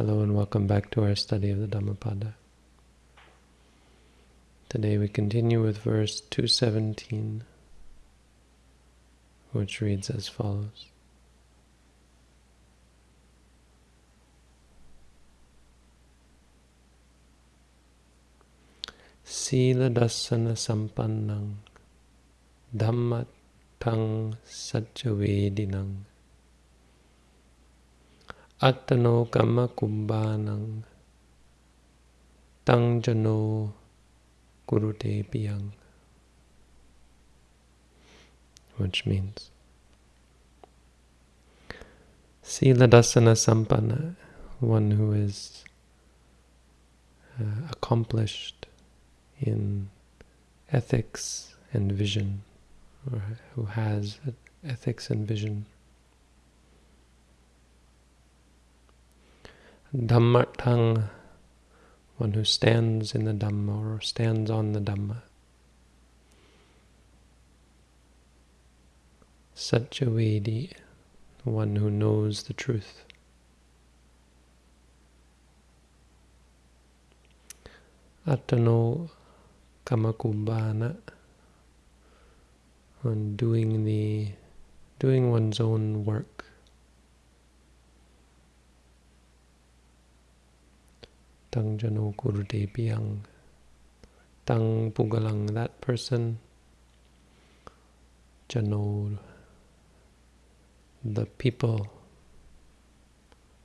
Hello and welcome back to our study of the Dhammapada. Today we continue with verse 217, which reads as follows. Sila dasana sampannang dhammat tang sajjavedinang Attano kama kumbanang tang jano kurute piyang. Which means Sila dasana sampanna, one who is uh, accomplished in ethics and vision, or who has ethics and vision. Dhammartang, one who stands in the Dhamma or stands on the Dhamma. Satchavedi, one who knows the truth. Atano Kamakubbana, on doing the doing one's own work. Tang jano piyang. Tang pugalang, that person. Jano, the people.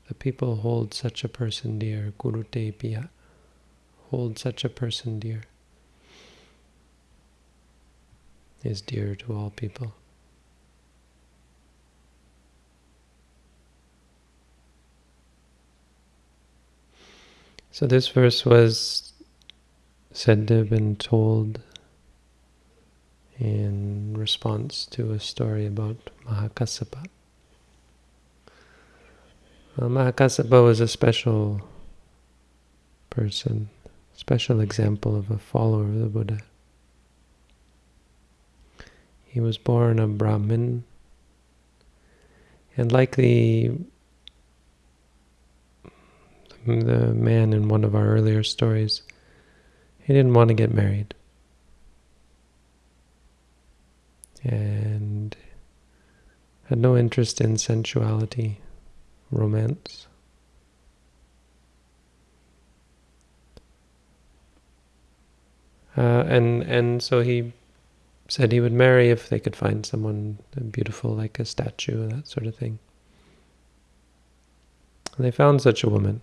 The people hold such a person dear. Kurute piya. Hold such a person dear. Is dear to all people. So this verse was said to have been told in response to a story about Mahakassapa. Well, Mahakassapa was a special person, special example of a follower of the Buddha. He was born a Brahmin, and like the man in one of our earlier stories, he didn't want to get married. And had no interest in sensuality, romance. Uh, and and so he said he would marry if they could find someone beautiful like a statue, that sort of thing. And they found such a woman.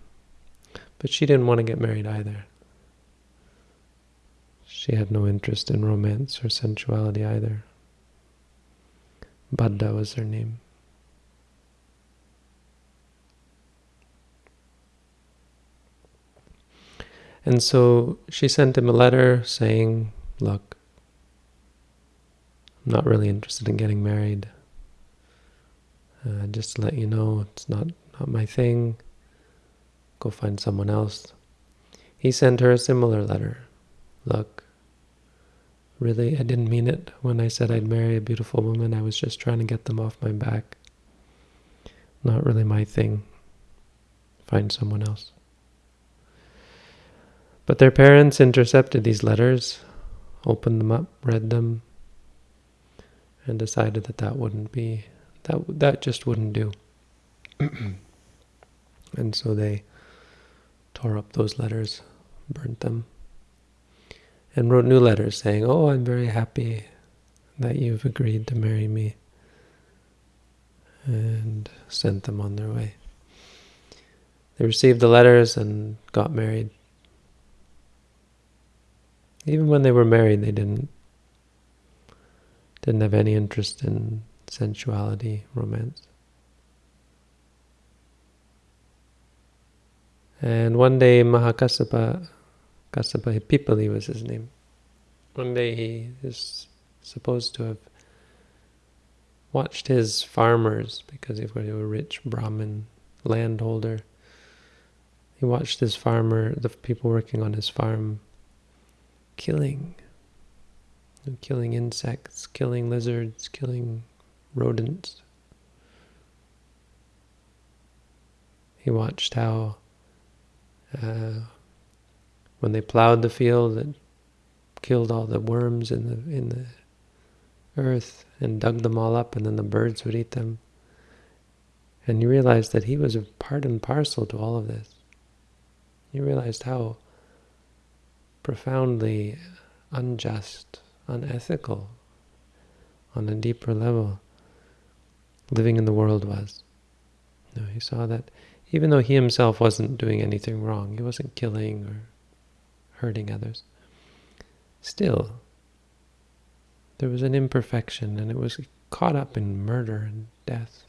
But she didn't want to get married either. She had no interest in romance or sensuality either. Bhadda was her name. And so she sent him a letter saying, look, I'm not really interested in getting married. Uh, just to let you know, it's not, not my thing go find someone else. He sent her a similar letter. Look, really, I didn't mean it when I said I'd marry a beautiful woman. I was just trying to get them off my back. Not really my thing. Find someone else. But their parents intercepted these letters, opened them up, read them, and decided that that wouldn't be, that, that just wouldn't do. and so they tore up those letters, burnt them, and wrote new letters saying, Oh, I'm very happy that you've agreed to marry me, and sent them on their way. They received the letters and got married. Even when they were married, they didn't didn't have any interest in sensuality, romance. And one day Mahakassapa, Kassapa Pippali was his name. One day he is supposed to have watched his farmers, because he was a rich Brahmin landholder. He watched his farmer, the people working on his farm, killing, killing insects, killing lizards, killing rodents. He watched how Uh, when they plowed the field, it killed all the worms in the in the earth and dug them all up, and then the birds would eat them. And you realized that he was a part and parcel to all of this. You realized how profoundly unjust, unethical, on a deeper level, living in the world was. You know, he saw that even though he himself wasn't doing anything wrong, he wasn't killing or hurting others, still there was an imperfection and it was caught up in murder and death.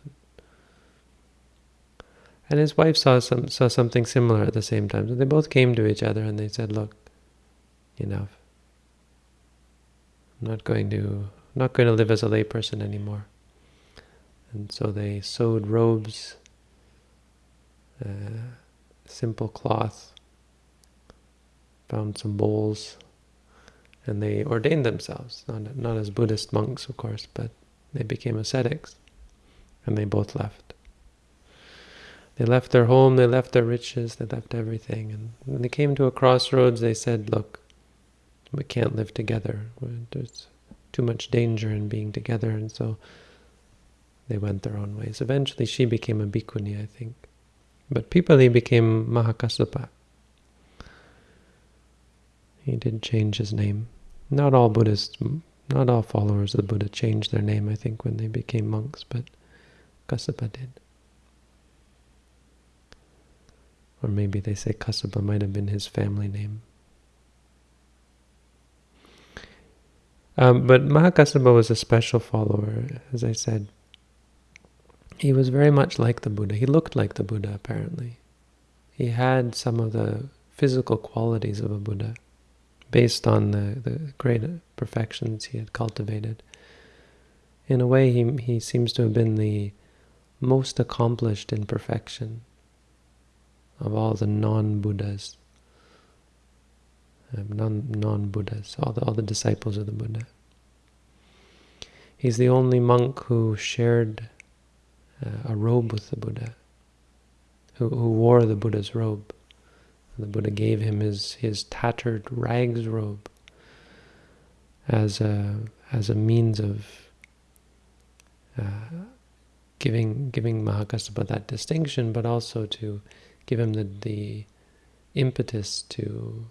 And his wife saw some saw something similar at the same time. So they both came to each other and they said, "Look, enough. I'm not going to not going to live as a layperson anymore." And so they sewed robes, uh, simple cloth, found some bowls, and they ordained themselves, not, not as Buddhist monks, of course, but they became ascetics, and they both left. They left their home, they left their riches, they left everything, and when they came to a crossroads, they said, look, we can't live together. There's too much danger in being together, and so they went their own ways. Eventually, she became a bhikkhuni, I think. But Pippali became Mahakassapa. He did change his name. Not all Buddhists, not all followers of the Buddha changed their name, I think, when they became monks, but Kassapa did. Or maybe they say Kassapa might have been his family name. Um, but Mahakassapa was a special follower, as I said. He was very much like the Buddha. He looked like the Buddha, apparently. He had some of the physical qualities of a Buddha based on the, the great perfections he had cultivated. In a way, he, he seems to have been the most accomplished in perfection of all the non-Buddhas, um, non-Buddhas, all the, all the disciples of the Buddha. He's the only monk who shared a robe with the Buddha, who, who wore the Buddha's robe. The Buddha gave him his, his tattered rags robe as a, as a means of uh, giving giving Mahakassapa that distinction, but also to give him the, the impetus to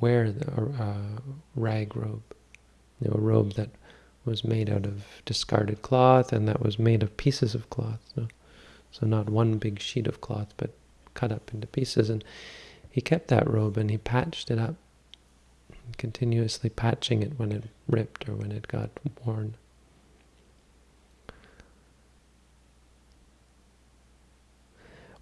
wear the uh, rag robe, you know, a robe that was made out of discarded cloth and that was made of pieces of cloth. So, so not one big sheet of cloth, but cut up into pieces. And he kept that robe and he patched it up, continuously patching it when it ripped or when it got worn.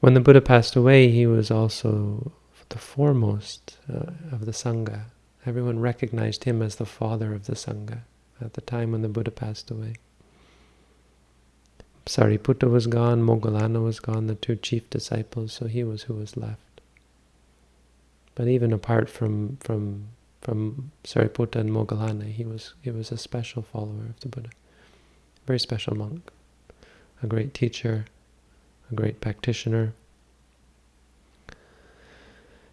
When the Buddha passed away, he was also the foremost uh, of the Sangha. Everyone recognized him as the father of the Sangha at the time when the Buddha passed away. Sariputta was gone, Moggallana was gone, the two chief disciples, so he was who was left. But even apart from from from Sariputta and Moggallana, he was he was a special follower of the Buddha, very special monk, a great teacher, a great practitioner.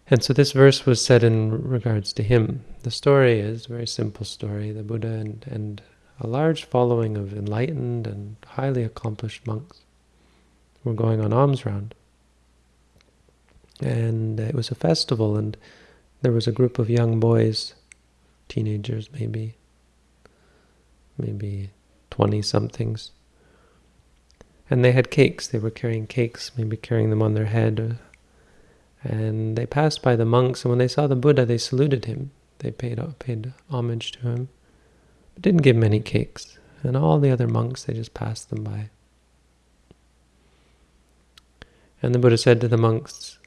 And so this verse was said in regards to him. The story is a very simple story. The Buddha and, and a large following of enlightened and highly accomplished monks were going on alms round and it was a festival, and there was a group of young boys, teenagers maybe, maybe 20-somethings, and they had cakes. They were carrying cakes, maybe carrying them on their head, uh, and they passed by the monks, and when they saw the Buddha, they saluted him. They paid, paid homage to him, but didn't give him any cakes. And all the other monks, they just passed them by. And the Buddha said to the monks,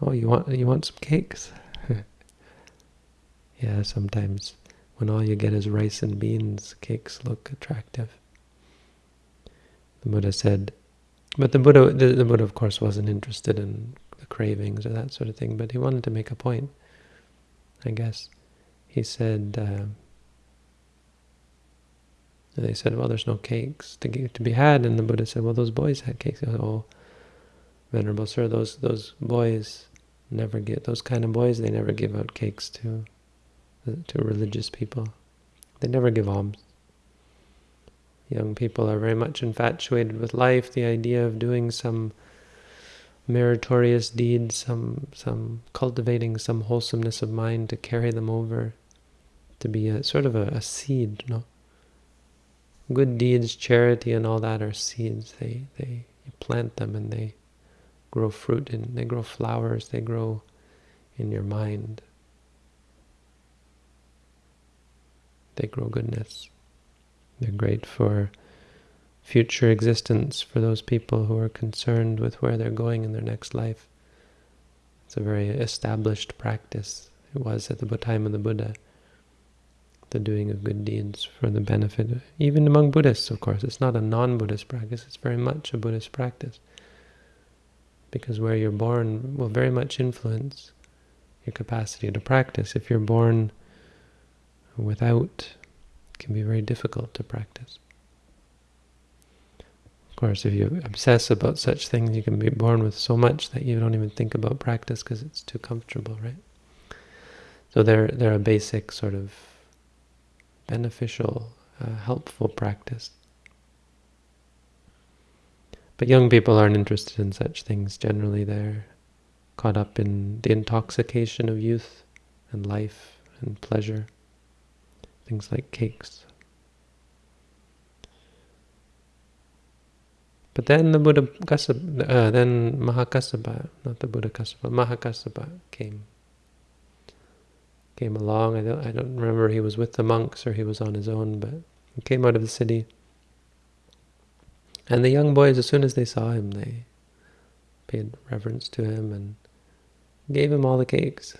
Oh, you want you want some cakes? yeah, sometimes when all you get is rice and beans, cakes look attractive. The Buddha said, but the Buddha, the, the Buddha of course wasn't interested in cravings or that sort of thing, but he wanted to make a point, I guess. He said, uh, they said, well, there's no cakes to, to be had, and the Buddha said, well, those boys had cakes. Said, oh, Venerable Sir, those those boys, never get those kind of boys. They never give out cakes to to religious people. They never give alms. Young people are very much infatuated with life. The idea of doing some meritorious deed, some some cultivating some wholesomeness of mind to carry them over, to be a sort of a, a seed, know. Good deeds, charity, and all that are seeds. They they you plant them and they grow fruit and they grow flowers. They grow in your mind. They grow goodness. They're great for future existence for those people who are concerned with where they're going in their next life. It's a very established practice. It was at the time of the Buddha. The doing of good deeds for the benefit, of, even among Buddhists, of course. It's not a non-Buddhist practice. It's very much a Buddhist practice. Because where you're born will very much influence your capacity to practice. If you're born without, it can be very difficult to practice. Of course, if you obsess about such things, you can be born with so much that you don't even think about practice because it's too comfortable, right? So they're, they're a basic sort of beneficial, uh, helpful practice. But young people aren't interested in such things. Generally, they're caught up in the intoxication of youth and life and pleasure things like cakes. But then the Buddha Kassapa, uh, then Mahakassapa, not the Buddha Kassapa, Mahakassapa came. Came along. I don't, I don't remember he was with the monks or he was on his own, but he came out of the city. And the young boys, as soon as they saw him, they paid reverence to him and gave him all the cakes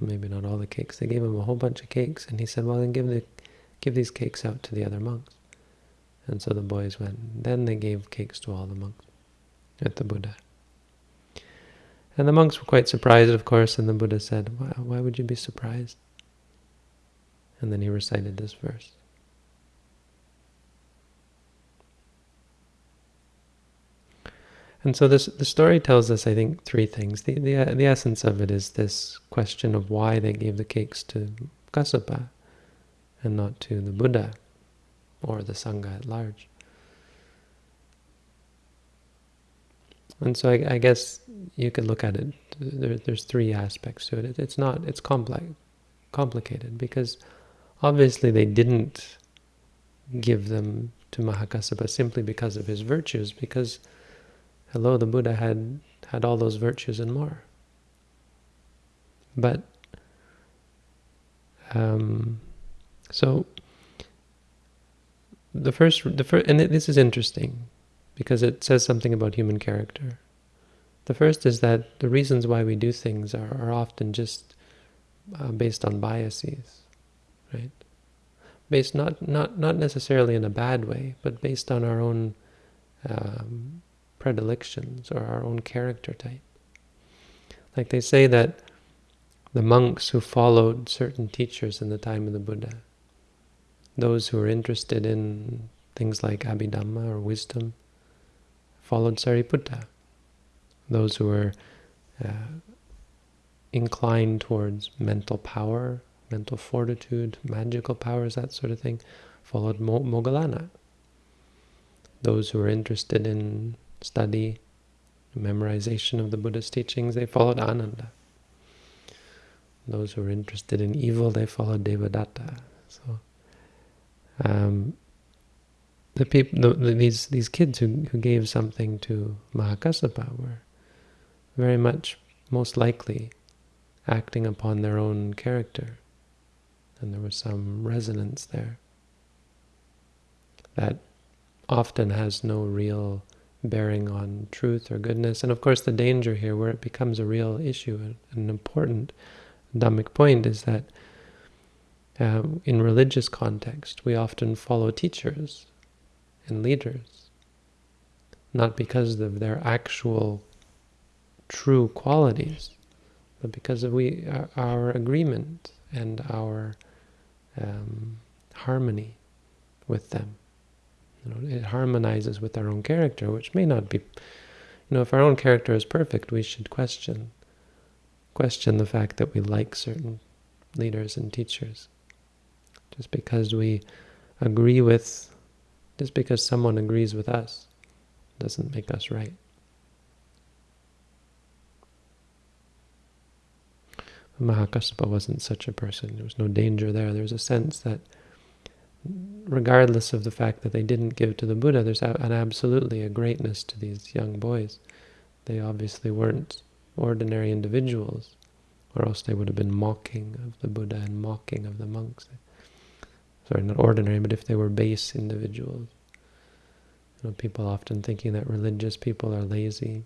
maybe not all the cakes. They gave him a whole bunch of cakes, and he said, well, then give, the, give these cakes out to the other monks. And so the boys went. Then they gave cakes to all the monks at the Buddha. And the monks were quite surprised, of course, and the Buddha said, why, why would you be surprised? And then he recited this verse. And so this the story tells us, I think, three things. The, the, the essence of it is this question of why they gave the cakes to Kassapa and not to the Buddha or the Sangha at large. And so I, I guess you could look at it, there, there's three aspects to it. It's not, it's complex, complicated because obviously they didn't give them to Mahakassapa simply because of his virtues, because Hello, the Buddha had had all those virtues and more. But um, so the first, the first, and this is interesting because it says something about human character. The first is that the reasons why we do things are, are often just uh, based on biases, right? Based not not not necessarily in a bad way, but based on our own um, predilections or our own character type. Like they say that the monks who followed certain teachers in the time of the Buddha, those who were interested in things like Abhidhamma or wisdom, followed Sariputta. Those who were uh, inclined towards mental power, mental fortitude, magical powers, that sort of thing, followed Mo. Those who were interested in study, memorization of the Buddha's teachings, they followed Ananda. Those who were interested in evil, they followed Devadatta. So, um, the people, the, the, these these kids who who gave something to Mahakassapa were very much, most likely, acting upon their own character, and there was some resonance there that often has no real bearing on truth or goodness. And of course the danger here where it becomes a real issue, an important Dhammic point is that uh, in religious context we often follow teachers and leaders, not because of their actual true qualities, but because of we our agreement and our um, harmony with them. You know, it harmonizes with our own character, which may not be, You know, if our own character is perfect, we should question question the fact that we like certain leaders and teachers. Just because we agree with, just because someone agrees with us, doesn't make us right. Mahakassapa wasn't such a person. There was no danger there. There was a sense that regardless of the fact that they didn't give to the Buddha, there's an absolutely a greatness to these young boys. They obviously weren't ordinary individuals, or else they would have been mocking of the Buddha and mocking of the monks. Sorry, not ordinary, but if they were base individuals. You know, people often thinking that religious people are lazy.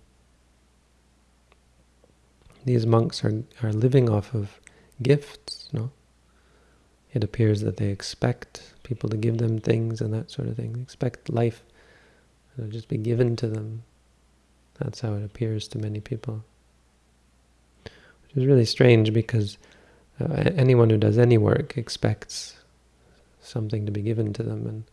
These monks are, are living off of gifts, no? It appears that they expect people to give them things and that sort of thing. They expect life to just be given to them. That's how it appears to many people. Which is really strange because uh, anyone who does any work expects something to be given to them and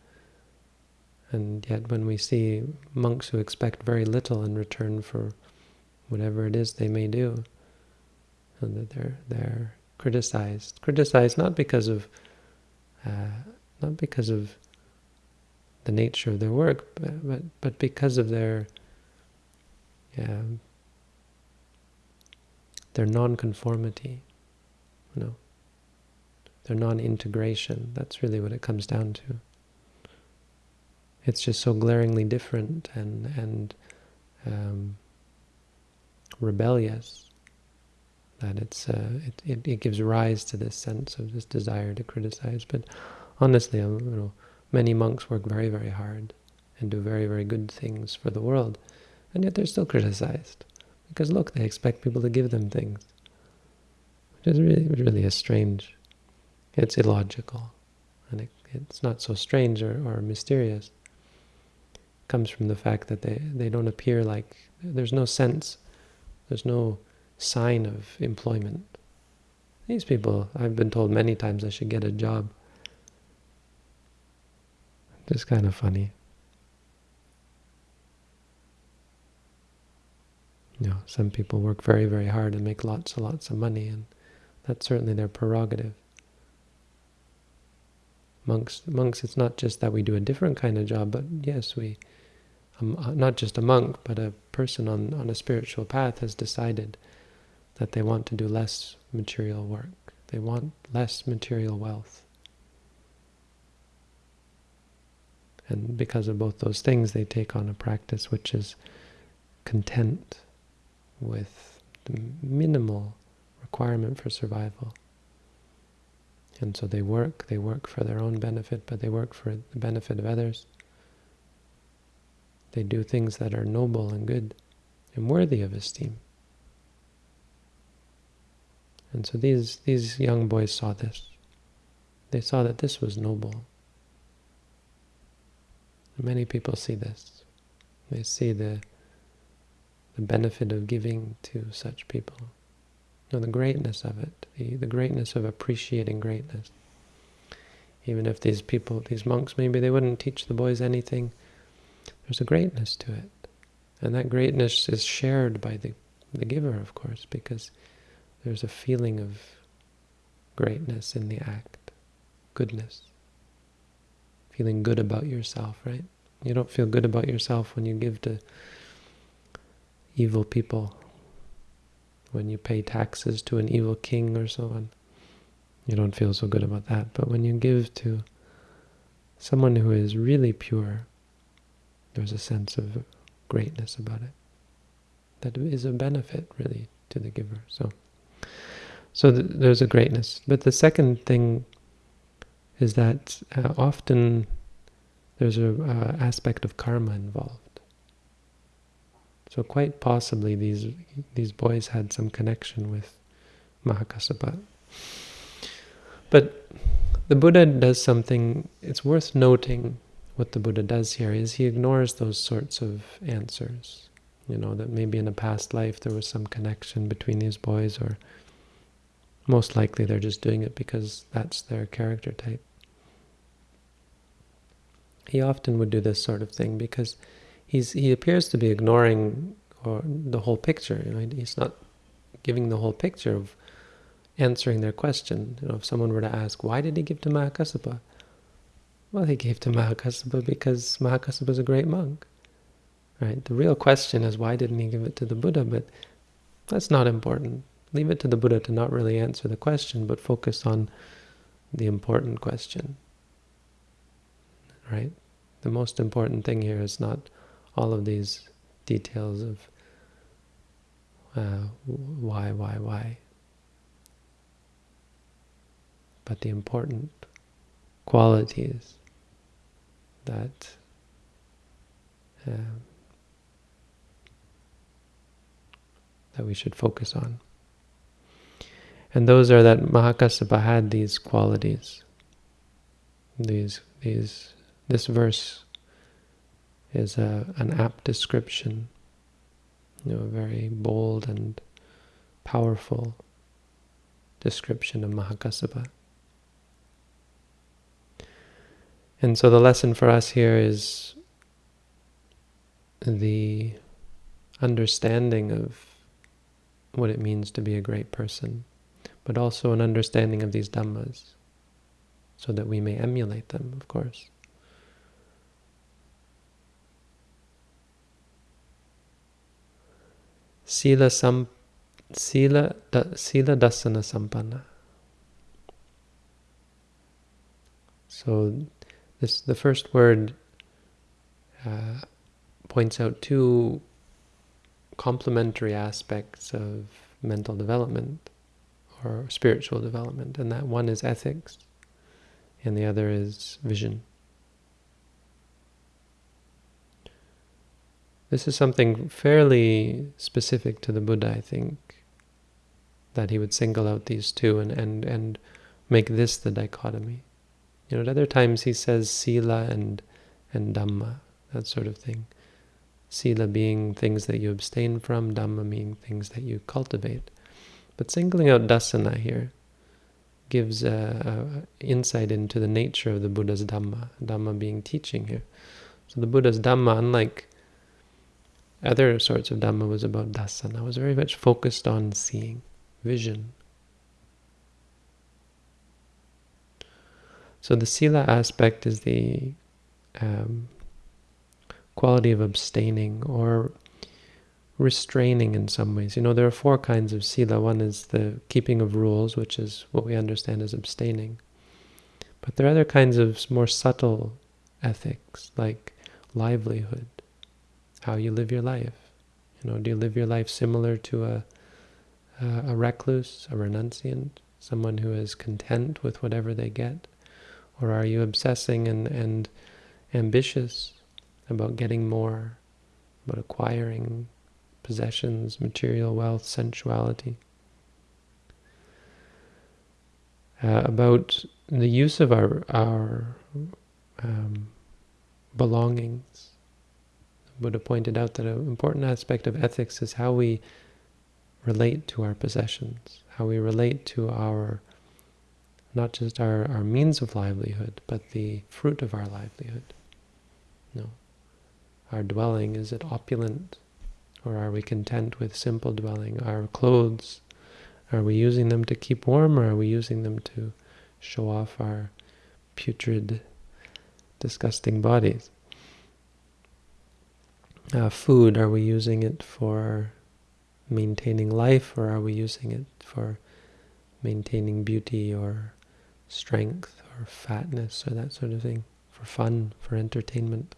and yet when we see monks who expect very little in return for whatever it is they may do, and that they're they're criticized. Criticized not because of uh, not because of the nature of their work, but but, but because of their yeah, their non-conformity, you know, their non-integration. That's really what it comes down to. It's just so glaringly different and and um, rebellious that it's uh, it, it, it gives rise to this sense of this desire to criticize. But honestly, you know, many monks work very very hard and do very very good things for the world, and yet they're still criticized because look, they expect people to give them things, which is really really a strange. It's illogical, and it, it's not so strange or, or mysterious. It comes from the fact that they they don't appear like there's no sense, there's no sign of employment. These people, I've been told many times I should get a job. Just kind of funny. You know, some people work very, very hard and make lots and lots of money, and that's certainly their prerogative. Monks, monks, it's not just that we do a different kind of job, but yes, we, um, not just a monk, but a person on, on a spiritual path has decided that they want to do less material work. They want less material wealth. And because of both those things, they take on a practice which is content with the minimal requirement for survival. And so they work, they work for their own benefit, but they work for the benefit of others. They do things that are noble and good and worthy of esteem. And so these, these young boys saw this. They saw that this was noble. Many people see this. They see the, the benefit of giving to such people. Know, the greatness of it, the, the greatness of appreciating greatness. Even if these people, these monks, maybe they wouldn't teach the boys anything, there's a greatness to it. And that greatness is shared by the, the giver, of course, because there's a feeling of greatness in the act, goodness. Feeling good about yourself, right? You don't feel good about yourself when you give to evil people, when you pay taxes to an evil king or so on. You don't feel so good about that. But when you give to someone who is really pure, there's a sense of greatness about it. That is a benefit, really, to the giver. So. So th there's a greatness. But the second thing is that uh, often there's an uh, aspect of karma involved. So quite possibly these these boys had some connection with Mahakassapa. But the Buddha does something, it's worth noting what the Buddha does here, is he ignores those sorts of answers. You know, that maybe in a past life there was some connection between these boys or most likely they're just doing it because that's their character type. He often would do this sort of thing because he's he appears to be ignoring or the whole picture. You know, he's not giving the whole picture of answering their question. You know, if someone were to ask, why did he give to Mahakassapa? Well, he gave to Mahakassapa because Mahakassapa is a great monk. Right? The real question is why didn't he give it to the Buddha? But that's not important. Leave it to the Buddha to not really answer the question, but focus on the important question. Right? The most important thing here is not all of these details of uh, why, why, why. But the important qualities that uh, that we should focus on. And those are that Mahakassapa had these qualities. These, these, this verse is a, an apt description, you know, a very bold and powerful description of Mahakassapa. And so the lesson for us here is the understanding of what it means to be a great person, but also an understanding of these dhammas, so that we may emulate them, of course. Sila sam sila da, sila dasana sampanna. So this the first word uh, points out two complementary aspects of mental development or spiritual development, and that one is ethics, and the other is vision. This is something fairly specific to the Buddha, I think, that he would single out these two and, and, and make this the dichotomy. You know, at other times he says sila and, and dhamma, that sort of thing. Sila being things that you abstain from, dhamma being things that you cultivate. But singling out dasana here gives a, a insight into the nature of the Buddha's dhamma, dhamma being teaching here. So the Buddha's dhamma, unlike other sorts of Dhamma was about dasana. I was very much focused on seeing, vision. So the sila aspect is the um, quality of abstaining or restraining in some ways. You know, there are four kinds of sila. One is the keeping of rules, which is what we understand as abstaining. But there are other kinds of more subtle ethics, like livelihood, how you live your life. You know, do you live your life similar to a, a, recluse, a renunciant, someone who is content with whatever they get? Or are you obsessing and, and ambitious about getting more, about acquiring possessions, material wealth, sensuality? Uh, about the use of our, our um, belongings, Buddha pointed out that an important aspect of ethics is how we relate to our possessions, how we relate to our, not just our, our means of livelihood, but the fruit of our livelihood. No. Our dwelling, is it opulent? Or are we content with simple dwelling? Our clothes, are we using them to keep warm or are we using them to show off our putrid, disgusting bodies? Uh, food, are we using it for maintaining life or are we using it for maintaining beauty or strength or fatness or that sort of thing, for fun, for entertainment?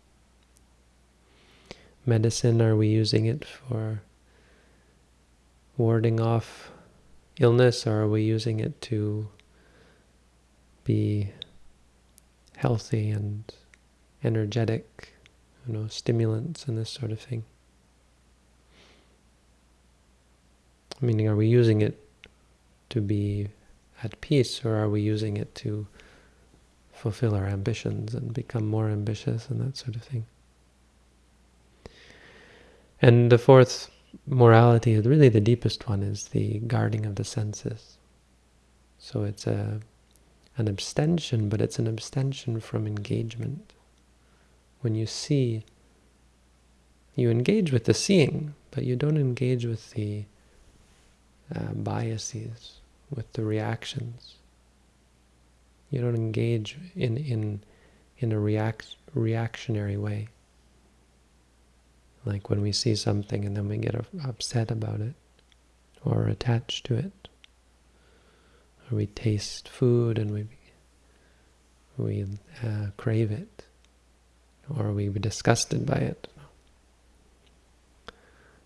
Medicine, are we using it for warding off illness or are we using it to be healthy and energetic you know, stimulants and this sort of thing. Meaning, are we using it to be at peace, or are we using it to fulfill our ambitions and become more ambitious and that sort of thing? And the fourth morality, really the deepest one, is the guarding of the senses. So it's a an abstention, but it's an abstention from engagement when you see You engage with the seeing, but you don't engage with the uh, biases, with the reactions. You don't engage in in in a react reactionary way. Like when we see something and then we get upset about it, or attached to it, or we taste food and we we uh, crave it, or we be disgusted by it.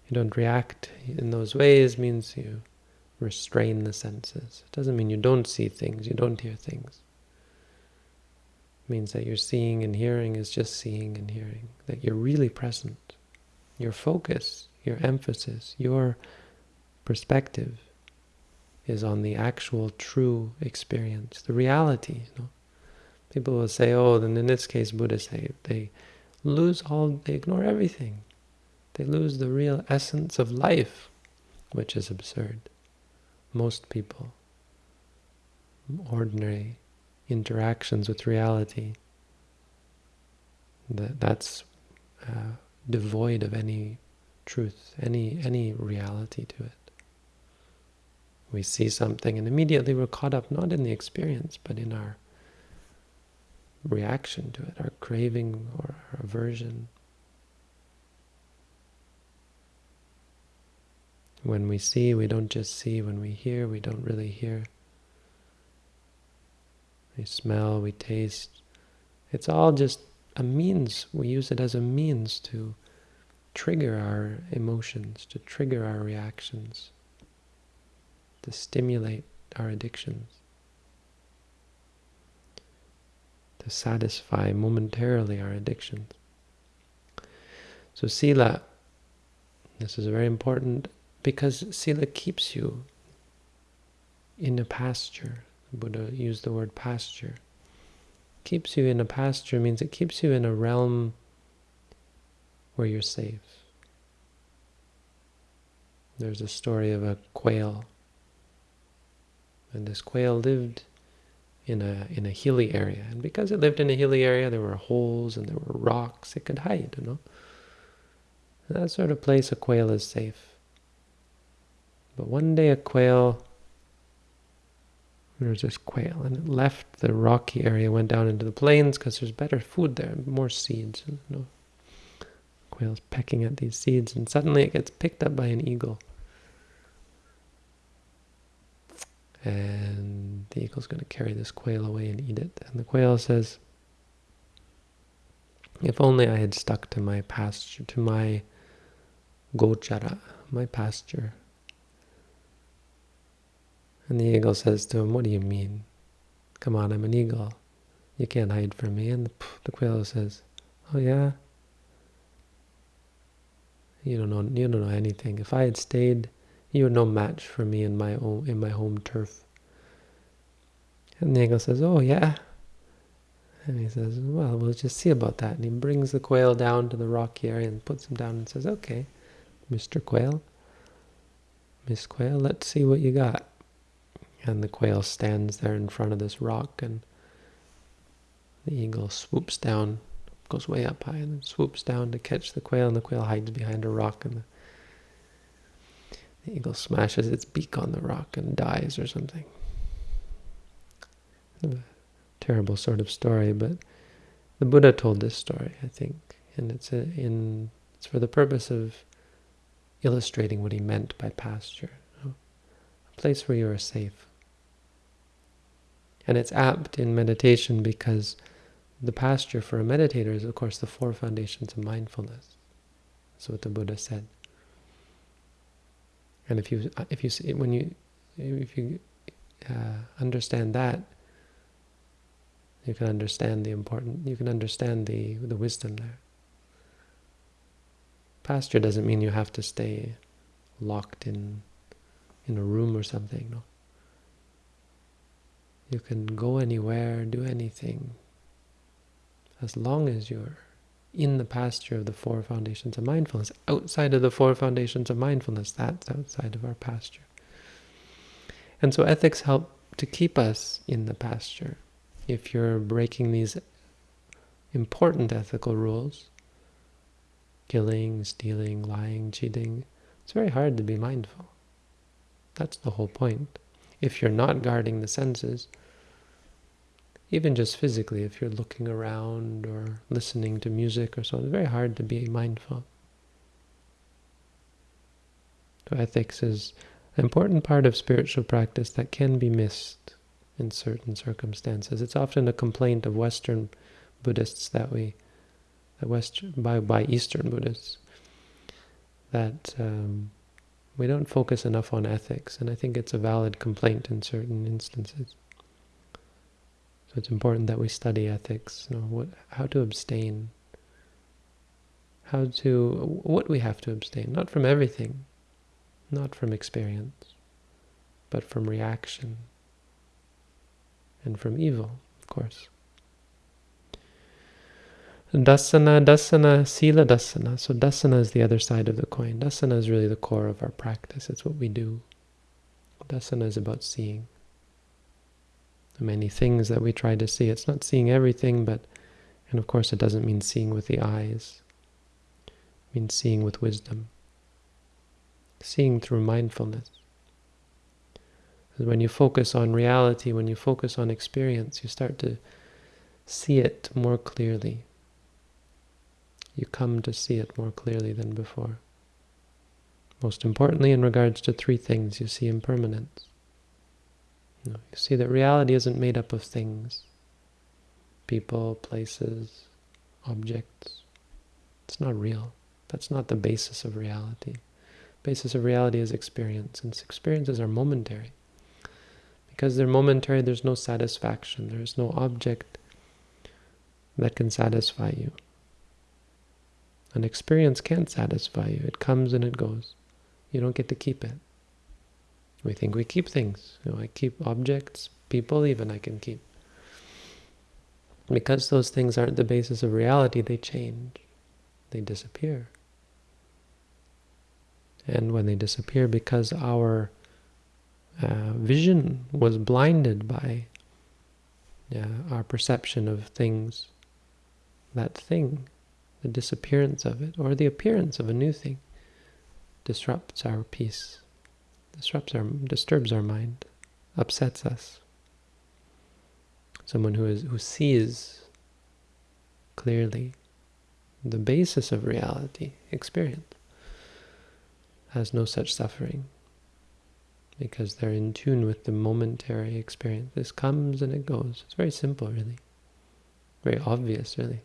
You don't react in those ways means you restrain the senses. It doesn't mean you don't see things, you don't hear things. It means that your seeing and hearing is just seeing and hearing, that you're really present. Your focus, your emphasis, your perspective is on the actual true experience, the reality. You know? People will say, oh, then in this case, Buddhists say they lose all, they ignore everything. They lose the real essence of life, which is absurd. Most people, ordinary interactions with reality, that that's uh, devoid of any truth, any any reality to it. We see something and immediately we're caught up not in the experience, but in our reaction to it, our craving or our aversion. When we see, we don't just see. When we hear, we don't really hear. We smell, we taste. It's all just a means. We use it as a means to trigger our emotions, to trigger our reactions, to stimulate our addictions. To satisfy momentarily our addictions. So sila, this is very important because sila keeps you in a pasture. Buddha used the word pasture. Keeps you in a pasture means it keeps you in a realm where you're safe. There's a story of a quail. And this quail lived in a in a hilly area. And because it lived in a hilly area, there were holes and there were rocks. It could hide, you know. that sort of place, a quail is safe. But one day a quail, there was this quail, and it left the rocky area, went down into the plains because there's better food there, more seeds. You know. Quail's pecking at these seeds, and suddenly it gets picked up by an eagle. And the eagle's going to carry this quail away and eat it. And the quail says, if only I had stuck to my pasture, to my gochara, my pasture. And the eagle says to him, what do you mean? Come on, I'm an eagle. You can't hide from me. And the, the quail says, oh yeah? You don't know, you don't know anything. If I had stayed you're no match for me in my own in my home turf. And Nagel says, Oh yeah. And he says, Well, we'll just see about that. And he brings the quail down to the rocky area and puts him down and says, Okay, Mr. Quail, Miss Quail, let's see what you got. And the quail stands there in front of this rock and the eagle swoops down, goes way up high and then swoops down to catch the quail and the quail hides behind a rock and the the eagle smashes its beak on the rock and dies or something. A terrible sort of story, but the Buddha told this story, I think, and it's a, in it's for the purpose of illustrating what he meant by pasture, you know, a place where you are safe. And it's apt in meditation because the pasture for a meditator is, of course, the four foundations of mindfulness. That's what the Buddha said. And if you if you see when you if you uh, understand that, you can understand the important. You can understand the the wisdom there. Pasture doesn't mean you have to stay locked in in a room or something. No. You can go anywhere, do anything, as long as you're in the pasture of the four foundations of mindfulness. Outside of the four foundations of mindfulness, that's outside of our pasture. And so ethics help to keep us in the pasture. If you're breaking these important ethical rules, killing, stealing, lying, cheating. It's very hard to be mindful. That's the whole point. If you're not guarding the senses, even just physically, if you're looking around or listening to music or so, it's very hard to be mindful. So ethics is an important part of spiritual practice that can be missed in certain circumstances. It's often a complaint of Western Buddhists that we, that West, by, by Eastern Buddhists, that um, we don't focus enough on ethics, and I think it's a valid complaint in certain instances. It's important that we study ethics, you know, what, how to abstain, how to, what we have to abstain, not from everything, not from experience, but from reaction, and from evil, of course. Dasana, dasana, sila dasana. So dasana is the other side of the coin. Dasana is really the core of our practice. It's what we do. Dasana is about seeing. The many things that we try to see. It's not seeing everything, but, and of course it doesn't mean seeing with the eyes. It means seeing with wisdom. Seeing through mindfulness. When you focus on reality, when you focus on experience, you start to see it more clearly. You come to see it more clearly than before. Most importantly, in regards to three things, you see impermanence. You, know, you see that reality isn't made up of things, people, places, objects. It's not real. That's not the basis of reality. The basis of reality is experience, and experiences are momentary. Because they're momentary, there's no satisfaction. There's no object that can satisfy you. An experience can't satisfy you. It comes and it goes. You don't get to keep it. We think we keep things. You know, I keep objects, people even I can keep. Because those things aren't the basis of reality, they change. They disappear. And when they disappear, because our uh, vision was blinded by uh, our perception of things, that thing, the disappearance of it, or the appearance of a new thing, disrupts our peace, disrupts our, disturbs our mind, upsets us. Someone who is who sees clearly the basis of reality, experience, has no such suffering because they're in tune with the momentary experience. This comes and it goes. It's very simple, really. Very obvious, really.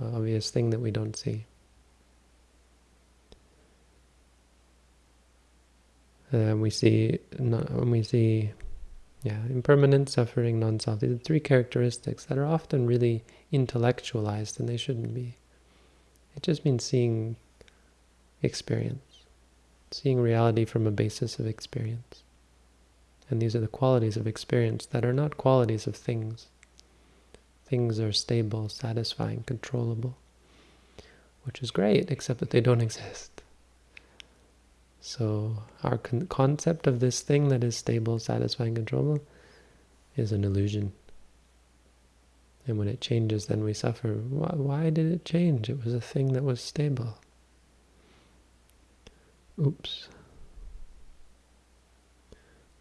Obvious thing that we don't see. Uh, we see, when we see, yeah, impermanent, suffering, non-self. These are three characteristics that are often really intellectualized, and they shouldn't be. It just means seeing experience seeing reality from a basis of experience. And these are the qualities of experience that are not qualities of things. Things are stable, satisfying, controllable, which is great, except that they don't exist. So our con concept of this thing that is stable, satisfying, controllable is an illusion. And when it changes, then we suffer. Why, why did it change? It was a thing that was stable. Oops.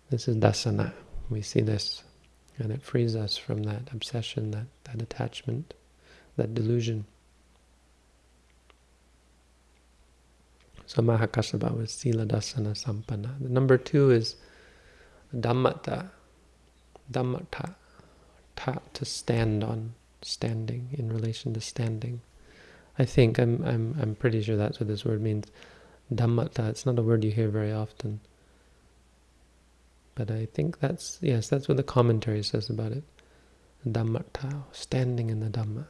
This is dasana. We see this, and it frees us from that obsession, that, that attachment, that delusion. So Mahakassapa was Sila Dasana Sampanna. The number two is Dhammata. Dhammata. Ta, to stand on, standing, in relation to standing. I think, I'm, I'm, I'm pretty sure that's what this word means. Dhammata, it's not a word you hear very often. But I think that's, yes, that's what the commentary says about it. Dhammata, standing in the Dhamma.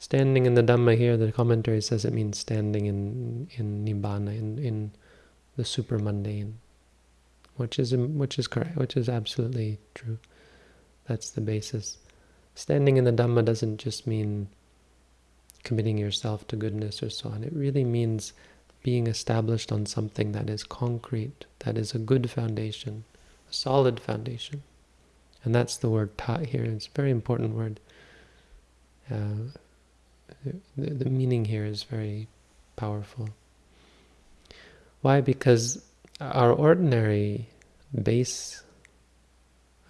Standing in the Dhamma here, the commentary says it means standing in, in Nibbana, in, in the super mundane, which is, which is correct, which is absolutely true. That's the basis. Standing in the Dhamma doesn't just mean committing yourself to goodness or so on. It really means being established on something that is concrete, that is a good foundation, a solid foundation. And that's the word ta here. It's a very important word. Uh, the, the meaning here is very powerful. Why? Because our ordinary base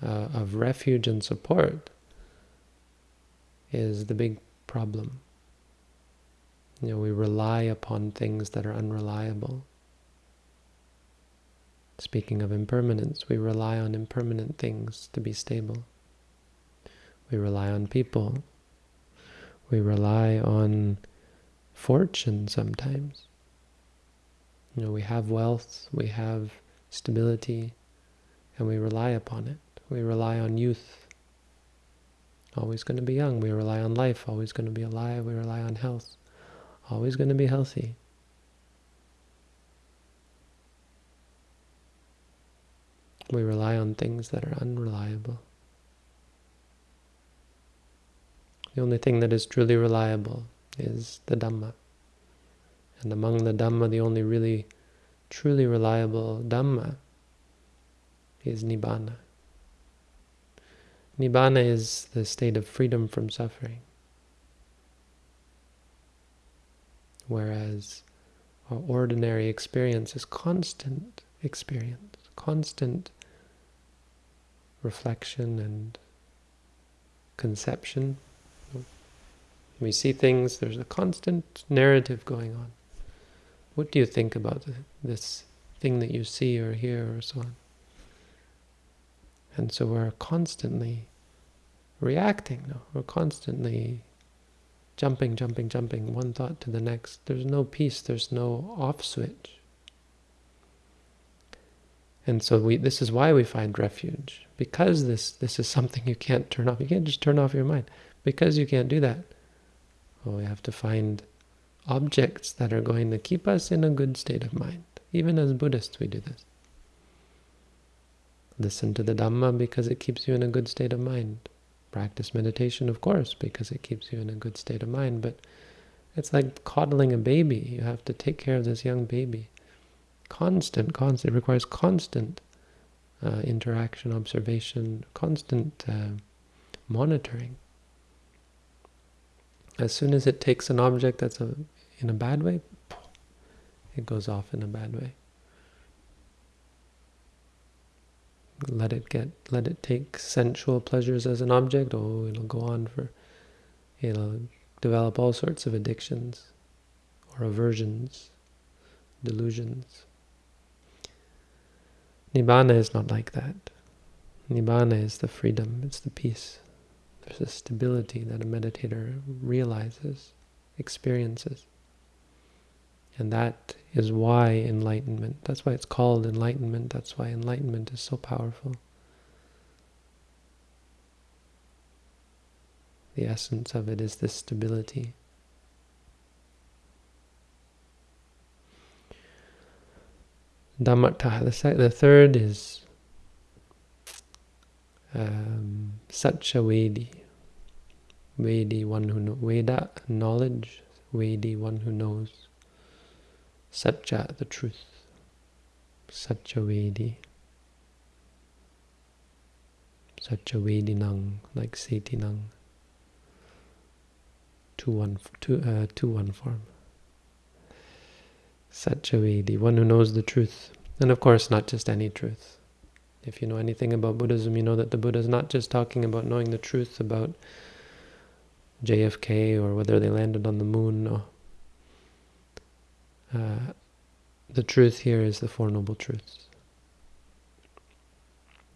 uh, of refuge and support is the big problem. You know, we rely upon things that are unreliable. Speaking of impermanence, we rely on impermanent things to be stable. We rely on people. We rely on fortune sometimes. You know, we have wealth, we have stability, and we rely upon it. We rely on youth, always going to be young. We rely on life, always going to be alive. We rely on health, always going to be healthy. We rely on things that are unreliable. The only thing that is truly reliable is the Dhamma. And among the Dhamma, the only really, truly reliable Dhamma is Nibbana. Nibbana is the state of freedom from suffering. Whereas our ordinary experience is constant experience, constant reflection and conception. We see things, there's a constant narrative going on. What do you think about this thing that you see or hear or so on? And so we're constantly reacting no? We're constantly jumping, jumping, jumping, one thought to the next. There's no peace, there's no off switch. And so we this is why we find refuge. Because this this is something you can't turn off. You can't just turn off your mind. Because you can't do that. Well, we have to find objects that are going to keep us in a good state of mind. Even as Buddhists we do this. Listen to the Dhamma because it keeps you in a good state of mind. Practice meditation, of course, because it keeps you in a good state of mind. But it's like coddling a baby. You have to take care of this young baby constant, constant. It requires constant uh, interaction, observation, constant uh, monitoring. As soon as it takes an object that's a, in a bad way, it goes off in a bad way. Let it get, let it take sensual pleasures as an object. Oh, it'll go on for, it'll develop all sorts of addictions or aversions, delusions. Nibbana is not like that. Nibbana is the freedom, it's the peace. There's a stability that a meditator realizes, experiences. And that is why enlightenment, that's why it's called enlightenment, that's why enlightenment is so powerful. The essence of it is this stability. Dhammatta. The, the third is um, Satcha Vedi. Vedi, one who knows. Veda, knowledge. Vedi, one who knows. Satcha, the truth. Satcha Vedi. Satcha Vedi Nang, like Seti Nang. Two one, two, uh, two one form. Satchavedi, one who knows the truth. And of course, not just any truth. If you know anything about Buddhism, you know that the Buddha is not just talking about knowing the truth about JFK or whether they landed on the moon. No. Uh, the truth here is the Four Noble Truths.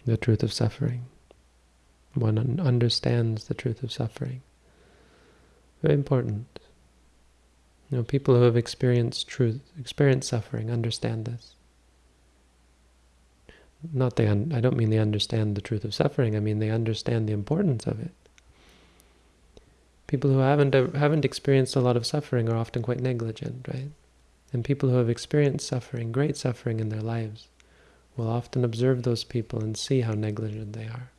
The truth of suffering. One understands the truth of suffering. Very important. You know, people who have experienced truth, experienced suffering, understand this. Not they, I don't mean they understand the truth of suffering. I mean they understand the importance of it. People who haven't uh, haven't experienced a lot of suffering are often quite negligent, right? And people who have experienced suffering, great suffering in their lives, will often observe those people and see how negligent they are.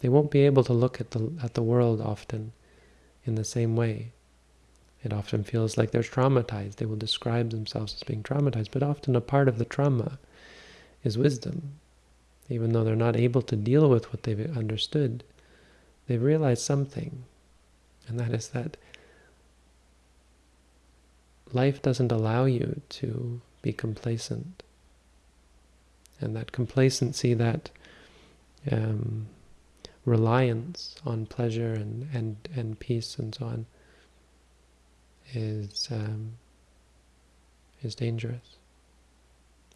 They won't be able to look at the at the world often in the same way it often feels like they're traumatized. They will describe themselves as being traumatized, but often a part of the trauma is wisdom. Even though they're not able to deal with what they've understood, they've realized something. And that is that life doesn't allow you to be complacent. And that complacency, that um, reliance on pleasure and, and, and peace and so on is, um, is dangerous,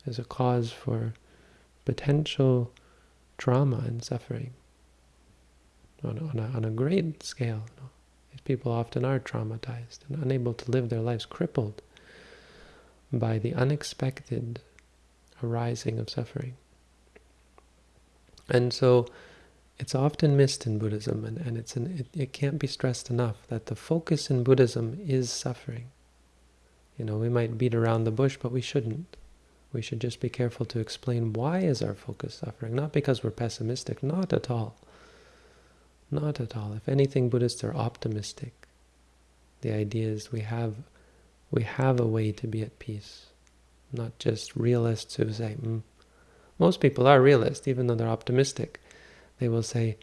is a cause for potential trauma and suffering on, on, a, on a great scale. People often are traumatized and unable to live their lives, crippled by the unexpected arising of suffering. And so it's often missed in Buddhism, and, and it's an, it, it can't be stressed enough that the focus in Buddhism is suffering. You know, we might beat around the bush, but we shouldn't. We should just be careful to explain why is our focus suffering, not because we're pessimistic, not at all. Not at all. If anything, Buddhists are optimistic. The idea is we have, we have a way to be at peace, not just realists who say, mm. most people are realists, even though they're optimistic. They will say,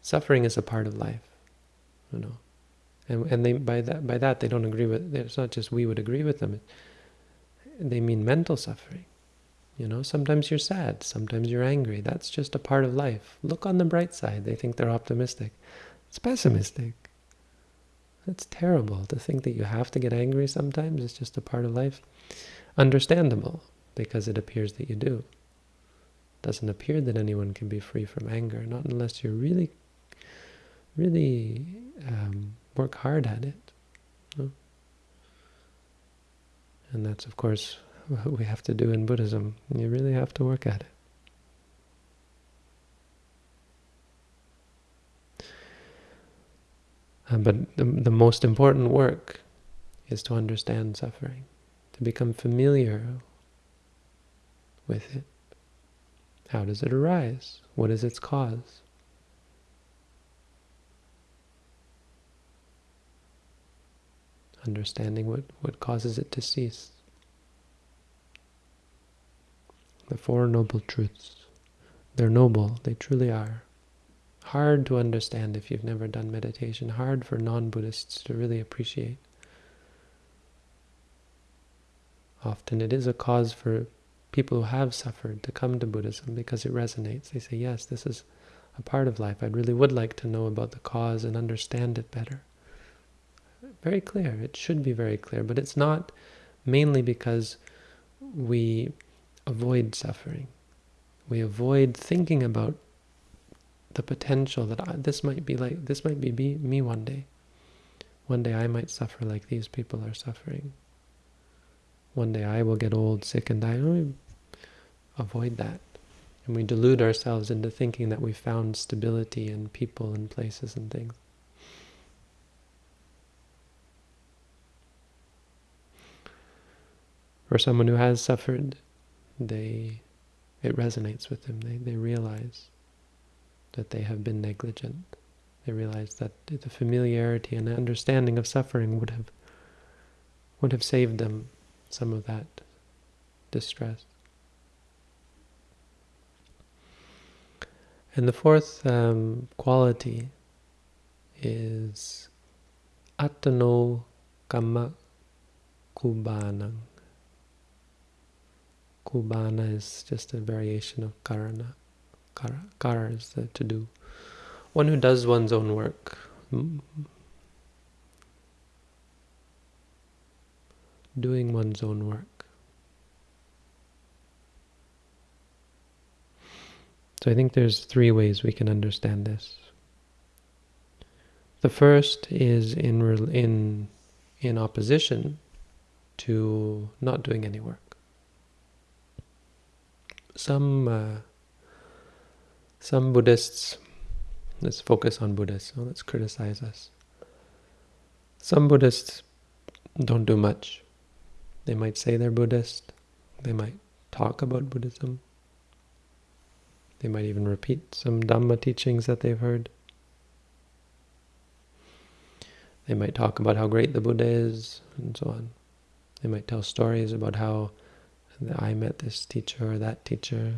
suffering is a part of life, you know. And, and they by that by that they don't agree with. It's not just we would agree with them. They mean mental suffering. You know, sometimes you're sad, sometimes you're angry. That's just a part of life. Look on the bright side. They think they're optimistic. It's pessimistic. It's terrible to think that you have to get angry sometimes. It's just a part of life. Understandable, because it appears that you do. It doesn't appear that anyone can be free from anger, not unless you really, really um, work hard at it. And that's, of course, what we have to do in Buddhism. You really have to work at it. Uh, but the, the most important work is to understand suffering, to become familiar with it. How does it arise? What is its cause? Understanding what, what causes it to cease. The Four Noble Truths. They're noble, they truly are. Hard to understand if you've never done meditation, hard for non-Buddhists to really appreciate. Often it is a cause for people who have suffered to come to Buddhism because it resonates. They say, yes, this is a part of life. I really would like to know about the cause and understand it better. Very clear. It should be very clear, but it's not mainly because we avoid suffering. We avoid thinking about the potential that I, this might be like this might be me, me one day. One day I might suffer like these people are suffering. One day I will get old, sick, and die. We avoid that. And we delude ourselves into thinking that we found stability in people and places and things. For someone who has suffered, they it resonates with them. They, they realize that they have been negligent. They realize that the familiarity and understanding of suffering would have would have saved them some of that distress. And the fourth um, quality is atano kama kubanang. Kubana is just a variation of karana. Kara, kara is the to do. One who does one's own work. Mm. Doing one's own work. So I think there's three ways we can understand this. The first is in in in opposition to not doing any work some uh, some Buddhists, let's focus on Buddhists, so let's criticize us. Some Buddhists don't do much. They might say they're Buddhist, they might talk about Buddhism, they might even repeat some Dhamma teachings that they've heard. They might talk about how great the Buddha is, and so on. They might tell stories about how I met this teacher or that teacher,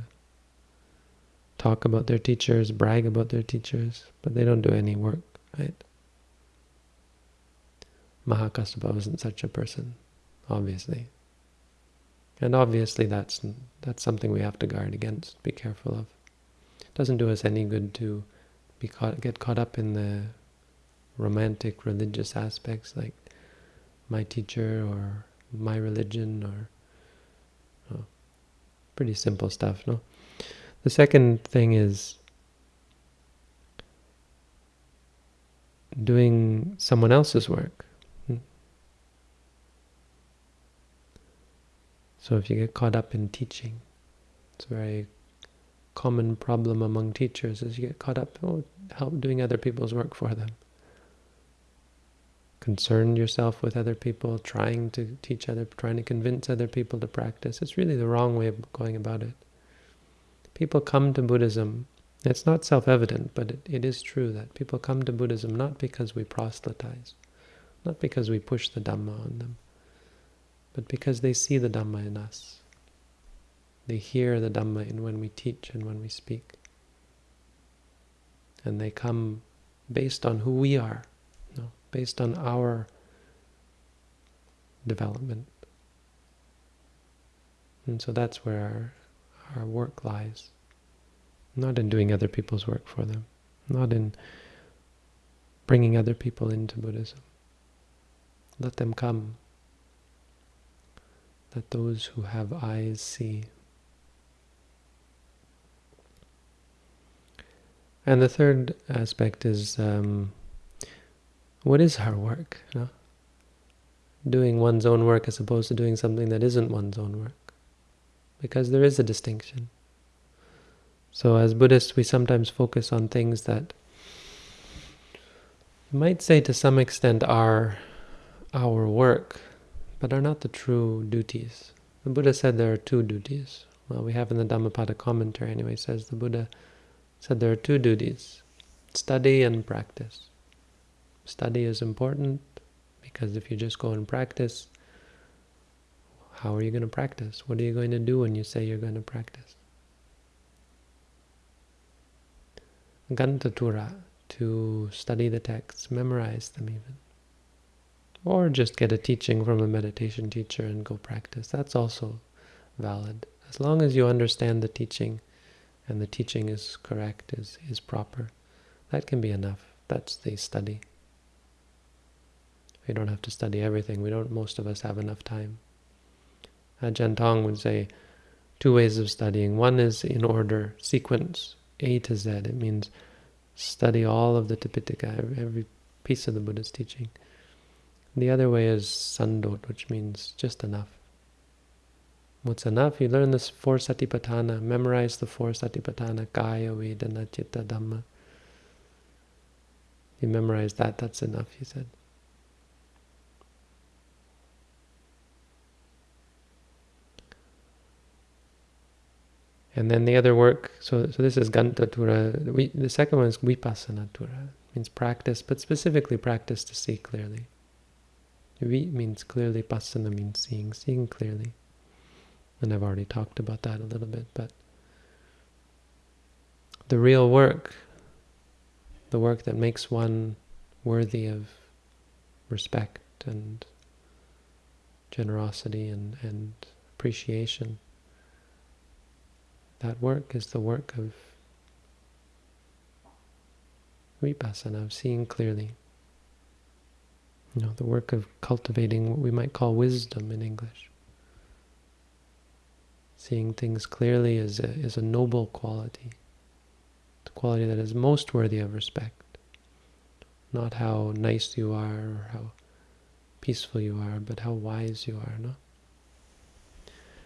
talk about their teachers, brag about their teachers, but they don't do any work, right? Mahakassapa wasn't such a person, obviously. And obviously that's that's something we have to guard against, be careful of. It doesn't do us any good to be caught, get caught up in the romantic religious aspects like my teacher or my religion or pretty simple stuff, no? The second thing is doing someone else's work. Hmm. So if you get caught up in teaching, it's a very common problem among teachers is you get caught up oh, help doing other people's work for them. Concern yourself with other people, trying to teach other, trying to convince other people to practice. It's really the wrong way of going about it. People come to Buddhism it's not self-evident, but it, it is true that people come to Buddhism not because we proselytize, not because we push the Dhamma on them, but because they see the Dhamma in us. They hear the Dhamma in when we teach and when we speak. And they come based on who we are, based on our development. And so that's where our, our work lies. Not in doing other people's work for them. Not in bringing other people into Buddhism. Let them come. Let those who have eyes see. And the third aspect is, um, what is our work? You know? Doing one's own work as opposed to doing something that isn't one's own work. Because there is a distinction. So as Buddhists, we sometimes focus on things that might say to some extent are our work, but are not the true duties. The Buddha said there are two duties. Well, we have in the Dhammapada commentary anyway, says the Buddha said there are two duties, study and practice. Study is important because if you just go and practice, how are you going to practice? What are you going to do when you say you're going to practice? Gantatura, to study the texts, memorize them even. Or just get a teaching from a meditation teacher and go practice. That's also valid. As long as you understand the teaching and the teaching is correct, is, is proper, that can be enough. That's the study. We don't have to study everything. We don't. Most of us have enough time. Uh, Ajahn Tong would say two ways of studying. One is in order, sequence. A to Z. It means study all of the Tipitaka, every piece of the Buddha's teaching. The other way is sandot, which means just enough. What's enough? You learn this four satipatthana, memorize the four satipatthana, kaya, vedana, citta, dhamma. You memorize that, that's enough, he said. And then the other work, so so this is Gantatura. We, the second one is Vipassanatura, means practice, but specifically practice to see clearly. Vi means clearly, Passana means seeing, seeing clearly. And I've already talked about that a little bit, but the real work, the work that makes one worthy of respect and generosity and, and appreciation, that work is the work of vipassana, of seeing clearly. You know, the work of cultivating what we might call wisdom in English. Seeing things clearly is a, is a noble quality. The quality that is most worthy of respect. Not how nice you are or how peaceful you are, but how wise you are, no?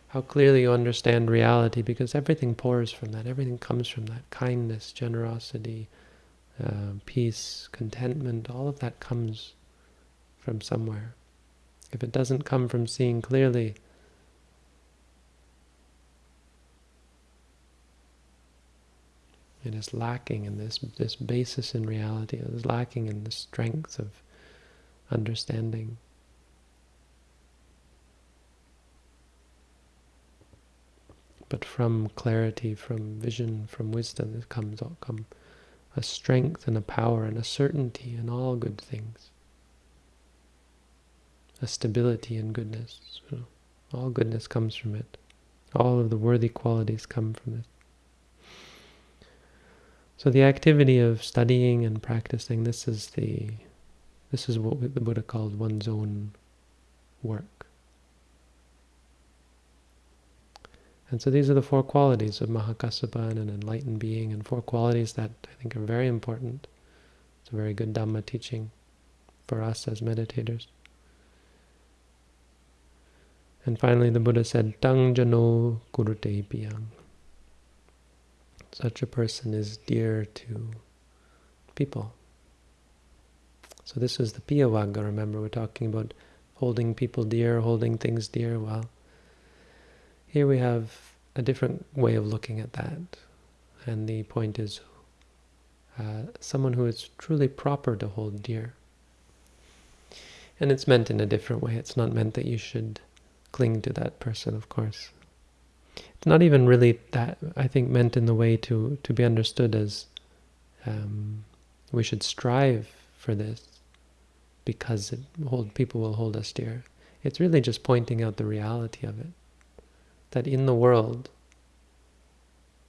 How clearly you understand reality because everything pours from that, everything comes from that. Kindness, generosity, uh, peace, contentment, all of that comes from somewhere. If it doesn't come from seeing clearly, it is lacking in this, this basis in reality, it is lacking in the strength of understanding. But from clarity, from vision, from wisdom, there comes come a strength and a power and a certainty in all good things. a stability in goodness. All goodness comes from it. All of the worthy qualities come from it. So the activity of studying and practicing, this is the this is what the Buddha called one's own work. And so these are the four qualities of Mahakassapa and an enlightened being, and four qualities that I think are very important. It's a very good Dhamma teaching for us as meditators. And finally the Buddha said, Tang jano kurute piyang. Such a person is dear to people. So this is the Piyavagga, remember, we're talking about holding people dear, holding things dear. Well, here we have a different way of looking at that. And the point is uh, someone who is truly proper to hold dear. And it's meant in a different way. It's not meant that you should cling to that person, of course. It's not even really that, I think, meant in the way to, to be understood as um, we should strive for this because it hold, people will hold us dear. It's really just pointing out the reality of it. That in the world,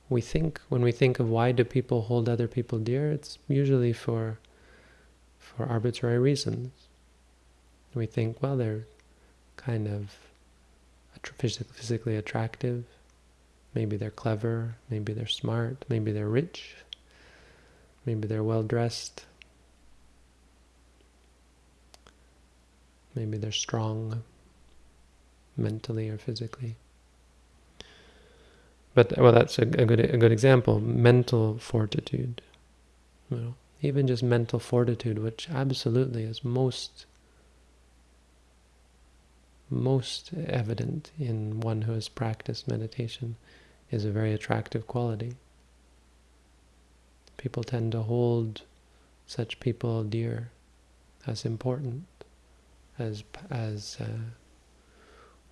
we think, when we think of why do people hold other people dear, it's usually for, for arbitrary reasons. We think, well, they're kind of physically attractive, maybe they're clever, maybe they're smart, maybe they're rich, maybe they're well-dressed, Maybe they're strong mentally or physically. But well, that's a, a good a good example. Mental fortitude, you know, even just mental fortitude, which absolutely is most most evident in one who has practiced meditation, is a very attractive quality. People tend to hold such people dear as important as as uh,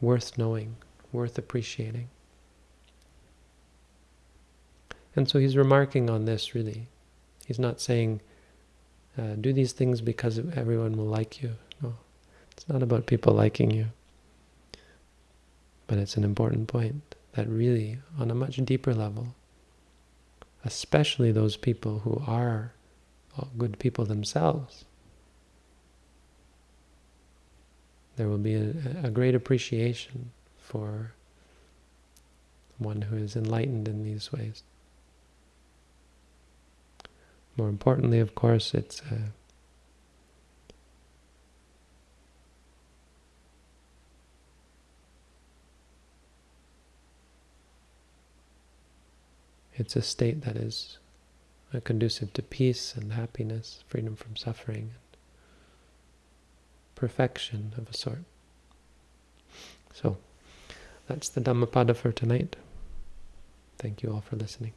worth knowing, worth appreciating. And so he's remarking on this, really. He's not saying, uh, do these things because everyone will like you. No, it's not about people liking you. But it's an important point that really, on a much deeper level, especially those people who are good people themselves, there will be a, a great appreciation for one who is enlightened in these ways. More importantly, of course, it's a uh, it's a state that is conducive to peace and happiness, freedom from suffering and perfection of a sort. So, that's the Dhammapada for tonight. Thank you all for listening.